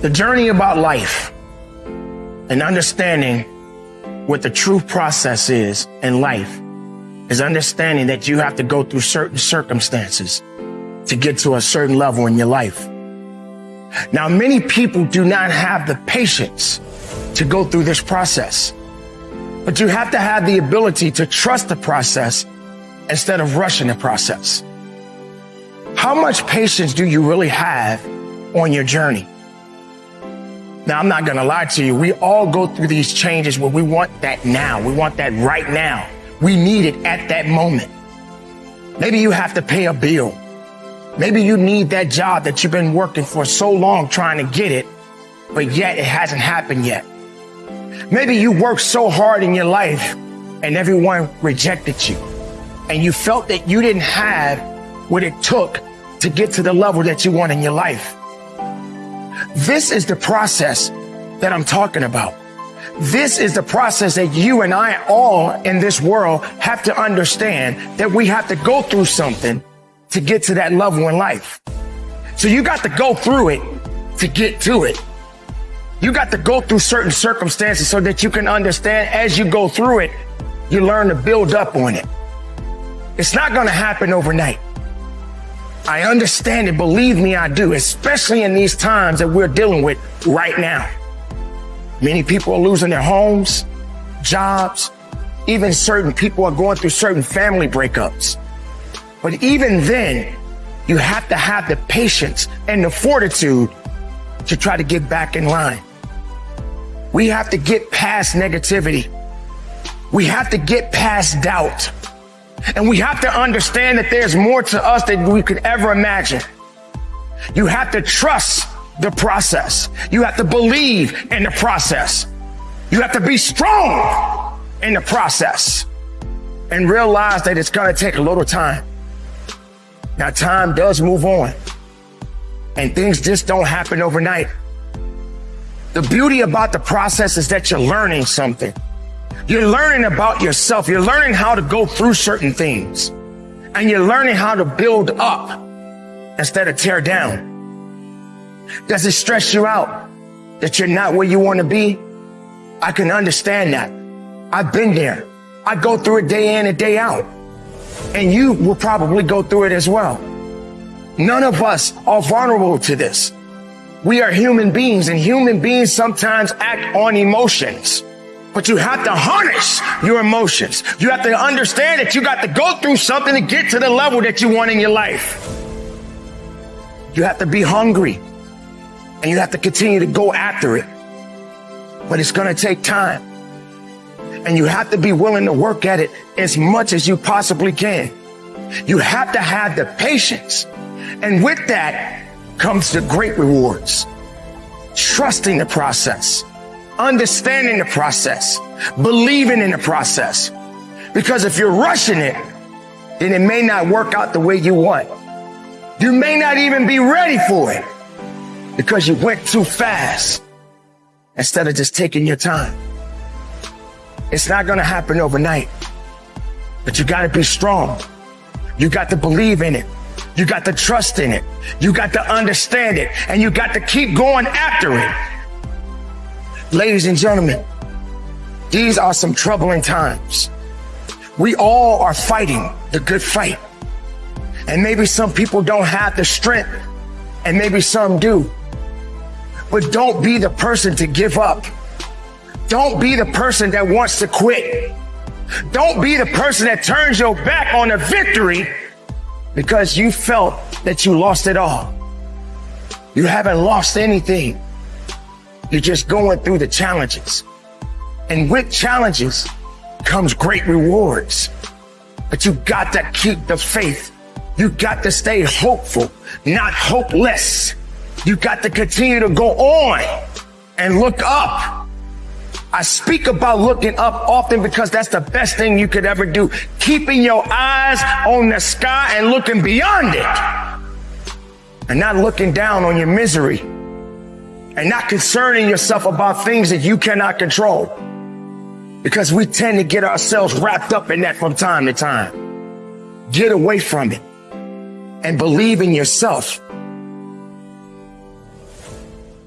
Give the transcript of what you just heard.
The journey about life and understanding what the true process is in life is understanding that you have to go through certain circumstances to get to a certain level in your life. Now, many people do not have the patience to go through this process, but you have to have the ability to trust the process instead of rushing the process. How much patience do you really have on your journey? Now, I'm not going to lie to you. We all go through these changes where we want that now. We want that right now. We need it at that moment. Maybe you have to pay a bill. Maybe you need that job that you've been working for so long trying to get it, but yet it hasn't happened yet. Maybe you worked so hard in your life and everyone rejected you and you felt that you didn't have what it took to get to the level that you want in your life. This is the process that I'm talking about. This is the process that you and I all in this world have to understand that we have to go through something to get to that level in life. So you got to go through it to get to it. You got to go through certain circumstances so that you can understand as you go through it, you learn to build up on it. It's not going to happen overnight. I understand it. Believe me, I do, especially in these times that we're dealing with right now. Many people are losing their homes, jobs. Even certain people are going through certain family breakups. But even then, you have to have the patience and the fortitude to try to get back in line. We have to get past negativity. We have to get past doubt. And we have to understand that there's more to us than we could ever imagine. You have to trust the process. You have to believe in the process. You have to be strong in the process and realize that it's going to take a little time. Now, time does move on and things just don't happen overnight. The beauty about the process is that you're learning something. You're learning about yourself. You're learning how to go through certain things and you're learning how to build up instead of tear down. Does it stress you out that you're not where you want to be? I can understand that. I've been there. I go through it day in and day out. And you will probably go through it as well. None of us are vulnerable to this. We are human beings and human beings sometimes act on emotions. But you have to harness your emotions. You have to understand that you got to go through something to get to the level that you want in your life. You have to be hungry and you have to continue to go after it. But it's going to take time. And you have to be willing to work at it as much as you possibly can. You have to have the patience. And with that comes the great rewards. Trusting the process understanding the process, believing in the process. Because if you're rushing it, then it may not work out the way you want. You may not even be ready for it because you went too fast instead of just taking your time. It's not going to happen overnight, but you got to be strong. You got to believe in it. You got to trust in it. You got to understand it and you got to keep going after it. Ladies and gentlemen, these are some troubling times. We all are fighting the good fight. And maybe some people don't have the strength and maybe some do. But don't be the person to give up. Don't be the person that wants to quit. Don't be the person that turns your back on a victory because you felt that you lost it all. You haven't lost anything. You're just going through the challenges. And with challenges comes great rewards. But you got to keep the faith. You got to stay hopeful, not hopeless. You got to continue to go on and look up. I speak about looking up often because that's the best thing you could ever do. Keeping your eyes on the sky and looking beyond it and not looking down on your misery and not concerning yourself about things that you cannot control. Because we tend to get ourselves wrapped up in that from time to time. Get away from it and believe in yourself